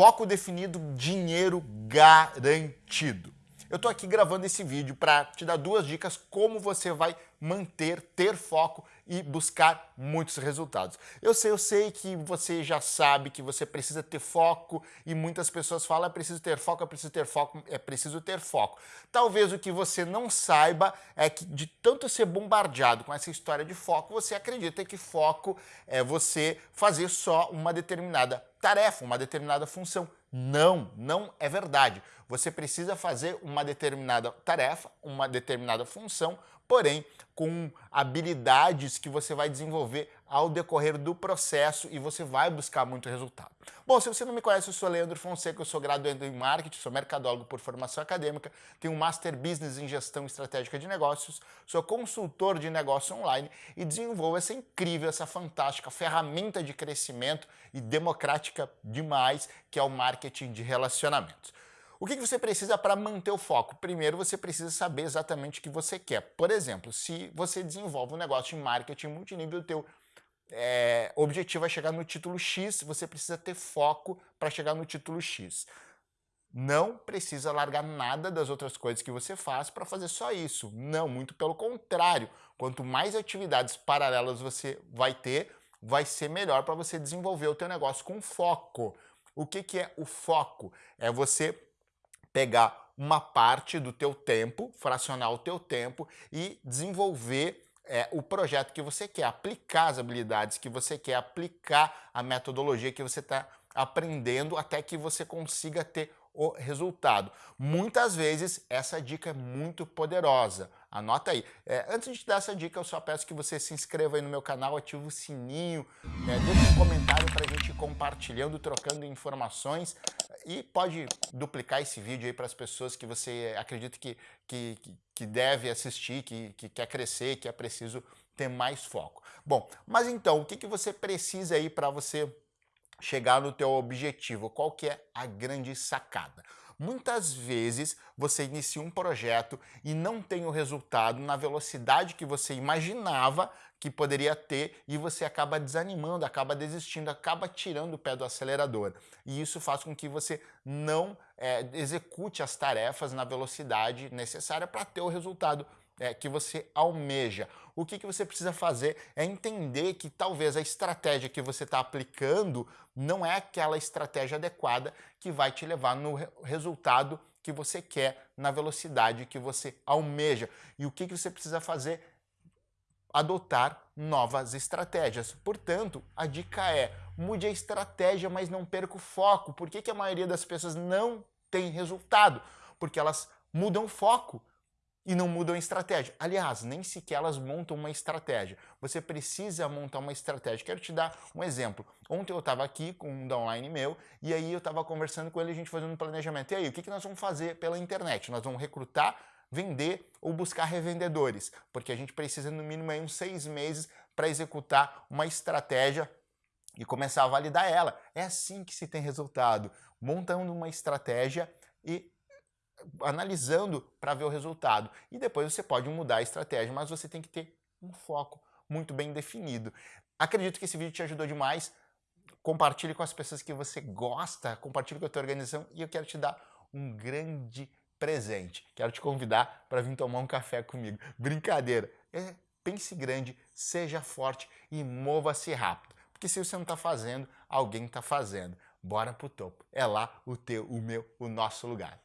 Foco definido, dinheiro garantido. Eu estou aqui gravando esse vídeo para te dar duas dicas como você vai manter, ter foco e buscar muitos resultados. Eu sei, eu sei que você já sabe que você precisa ter foco e muitas pessoas falam é preciso ter foco, é preciso ter foco, é preciso ter foco. Talvez o que você não saiba é que de tanto ser bombardeado com essa história de foco, você acredita que foco é você fazer só uma determinada tarefa, uma determinada função. Não, não é verdade. Você precisa fazer uma determinada tarefa, uma determinada função, porém com habilidades que você vai desenvolver ao decorrer do processo e você vai buscar muito resultado. Bom, se você não me conhece, eu sou Leandro Fonseca, eu sou graduando em Marketing, sou mercadólogo por formação acadêmica, tenho um Master Business em Gestão Estratégica de Negócios, sou consultor de negócio online e desenvolvo essa incrível, essa fantástica ferramenta de crescimento e democrática demais, que é o marketing de relacionamentos. O que você precisa para manter o foco? Primeiro, você precisa saber exatamente o que você quer. Por exemplo, se você desenvolve um negócio de marketing multinível, o teu é, objetivo é chegar no título X, você precisa ter foco para chegar no título X. Não precisa largar nada das outras coisas que você faz para fazer só isso. Não, muito pelo contrário. Quanto mais atividades paralelas você vai ter, vai ser melhor para você desenvolver o teu negócio com foco. O que, que é o foco? É você pegar uma parte do teu tempo, fracionar o teu tempo e desenvolver é, o projeto que você quer, aplicar as habilidades que você quer, aplicar a metodologia que você está aprendendo até que você consiga ter o resultado. Muitas vezes essa dica é muito poderosa. Anota aí. É, antes de te dar essa dica, eu só peço que você se inscreva aí no meu canal, ative o sininho, né, deixe um comentário para a gente compartilhando, trocando informações e pode duplicar esse vídeo aí para as pessoas que você acredita que, que, que deve assistir, que, que quer crescer, que é preciso ter mais foco. Bom, mas então, o que, que você precisa aí para você chegar no teu objetivo? Qual que é a grande sacada? Muitas vezes você inicia um projeto e não tem o resultado na velocidade que você imaginava que poderia ter e você acaba desanimando, acaba desistindo, acaba tirando o pé do acelerador. E isso faz com que você não é, execute as tarefas na velocidade necessária para ter o resultado é, que você almeja. O que, que você precisa fazer é entender que talvez a estratégia que você está aplicando não é aquela estratégia adequada que vai te levar no resultado que você quer, na velocidade que você almeja. E o que, que você precisa fazer? Adotar novas estratégias. Portanto, a dica é, mude a estratégia, mas não perca o foco. Por que, que a maioria das pessoas não tem resultado? Porque elas mudam o foco e não mudam a estratégia. Aliás, nem sequer elas montam uma estratégia. Você precisa montar uma estratégia. Quero te dar um exemplo. Ontem eu estava aqui com um downline meu e aí eu estava conversando com ele, a gente fazendo um planejamento. E aí, o que, que nós vamos fazer pela internet? Nós vamos recrutar, vender ou buscar revendedores, porque a gente precisa no mínimo aí uns seis meses para executar uma estratégia e começar a validar ela. É assim que se tem resultado, montando uma estratégia e analisando para ver o resultado. E depois você pode mudar a estratégia, mas você tem que ter um foco muito bem definido. Acredito que esse vídeo te ajudou demais. Compartilhe com as pessoas que você gosta, compartilhe com a tua organização e eu quero te dar um grande presente. Quero te convidar para vir tomar um café comigo. Brincadeira. É, pense grande, seja forte e mova-se rápido. Porque se você não está fazendo, alguém está fazendo. Bora pro topo. É lá o teu, o meu, o nosso lugar.